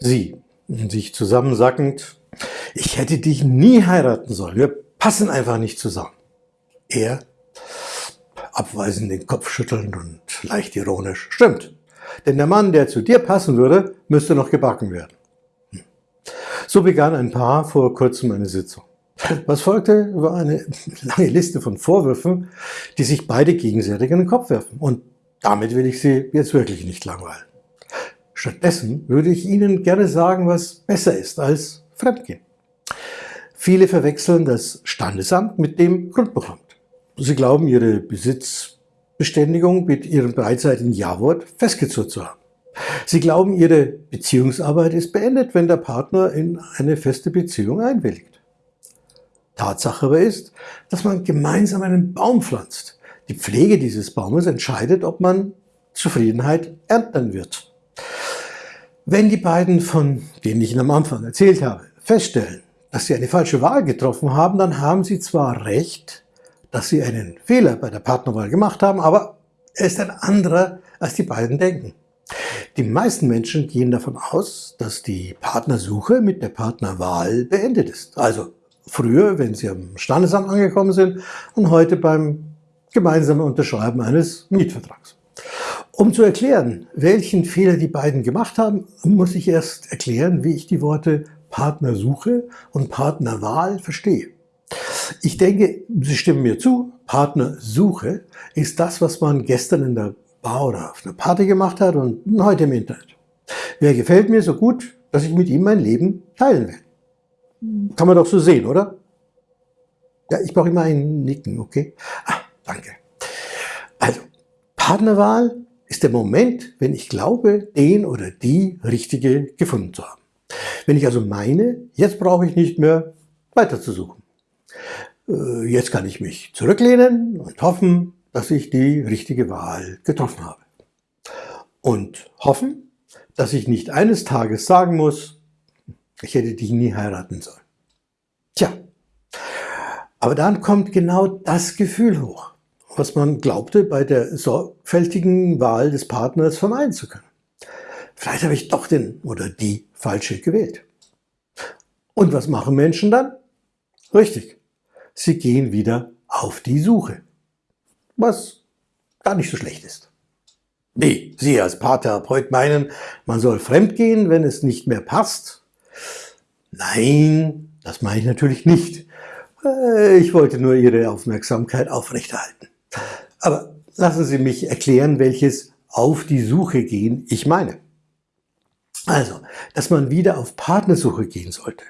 Sie, sich zusammensackend, ich hätte dich nie heiraten sollen, wir passen einfach nicht zusammen. Er, abweisend den Kopf schüttelnd und leicht ironisch, stimmt, denn der Mann, der zu dir passen würde, müsste noch gebacken werden. Hm. So begann ein Paar vor kurzem eine Sitzung. Was folgte, war eine lange Liste von Vorwürfen, die sich beide gegenseitig in den Kopf werfen. Und damit will ich Sie jetzt wirklich nicht langweilen. Stattdessen würde ich Ihnen gerne sagen, was besser ist als Fremdgehen. Viele verwechseln das Standesamt mit dem Grundbuchamt. Sie glauben, ihre Besitzbeständigung mit ihrem beidseitigen Ja-Wort festgezurrt zu haben. Sie glauben, ihre Beziehungsarbeit ist beendet, wenn der Partner in eine feste Beziehung einwilligt. Tatsache aber ist, dass man gemeinsam einen Baum pflanzt. Die Pflege dieses Baumes entscheidet, ob man Zufriedenheit ernten wird. Wenn die beiden, von denen ich Ihnen am Anfang erzählt habe, feststellen, dass sie eine falsche Wahl getroffen haben, dann haben sie zwar recht, dass sie einen Fehler bei der Partnerwahl gemacht haben, aber er ist ein anderer, als die beiden denken. Die meisten Menschen gehen davon aus, dass die Partnersuche mit der Partnerwahl beendet ist. Also früher, wenn sie am Standesamt angekommen sind und heute beim gemeinsamen Unterschreiben eines Mietvertrags. Um zu erklären, welchen Fehler die beiden gemacht haben, muss ich erst erklären, wie ich die Worte Partnersuche und Partnerwahl verstehe. Ich denke, Sie stimmen mir zu, Partnersuche ist das, was man gestern in der Bar oder auf einer Party gemacht hat und heute im Internet. Wer gefällt mir so gut, dass ich mit ihm mein Leben teilen will. Kann man doch so sehen, oder? Ja, ich brauche immer ein Nicken, okay? Ah, danke. Also, Partnerwahl ist der Moment, wenn ich glaube, den oder die Richtige gefunden zu haben. Wenn ich also meine, jetzt brauche ich nicht mehr weiter zu suchen. Äh, jetzt kann ich mich zurücklehnen und hoffen, dass ich die richtige Wahl getroffen habe. Und hoffen, dass ich nicht eines Tages sagen muss, ich hätte dich nie heiraten sollen. Tja, aber dann kommt genau das Gefühl hoch, was man glaubte bei der sorgfältigen Wahl des Partners vermeiden zu können. Vielleicht habe ich doch den oder die falsche gewählt. Und was machen Menschen dann? Richtig, sie gehen wieder auf die Suche. Was gar nicht so schlecht ist. Nee, Sie als Paartherapeut meinen, man soll fremdgehen, wenn es nicht mehr passt? Nein, das meine ich natürlich nicht. Äh, ich wollte nur Ihre Aufmerksamkeit aufrechterhalten. Aber lassen Sie mich erklären, welches auf die Suche gehen ich meine. Also, dass man wieder auf Partnersuche gehen sollte.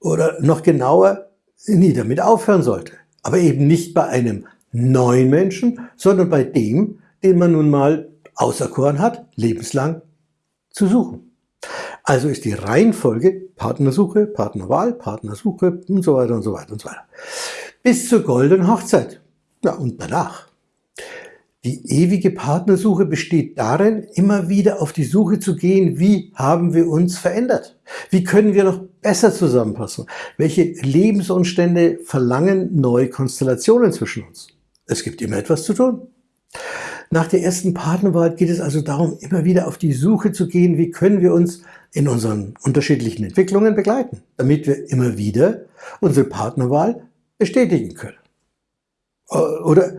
Oder noch genauer, nie damit aufhören sollte. Aber eben nicht bei einem neuen Menschen, sondern bei dem, den man nun mal auserkoren hat, lebenslang zu suchen. Also ist die Reihenfolge Partnersuche, Partnerwahl, Partnersuche und so weiter und so weiter und so weiter. Bis zur goldenen Hochzeit. Ja, und danach. Die ewige Partnersuche besteht darin, immer wieder auf die Suche zu gehen, wie haben wir uns verändert? Wie können wir noch besser zusammenpassen? Welche Lebensumstände verlangen neue Konstellationen zwischen uns? Es gibt immer etwas zu tun. Nach der ersten Partnerwahl geht es also darum, immer wieder auf die Suche zu gehen, wie können wir uns in unseren unterschiedlichen Entwicklungen begleiten, damit wir immer wieder unsere Partnerwahl bestätigen können. Oder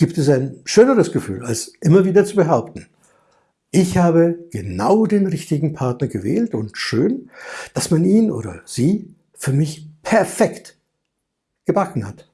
gibt es ein schöneres Gefühl, als immer wieder zu behaupten, ich habe genau den richtigen Partner gewählt und schön, dass man ihn oder sie für mich perfekt gebacken hat.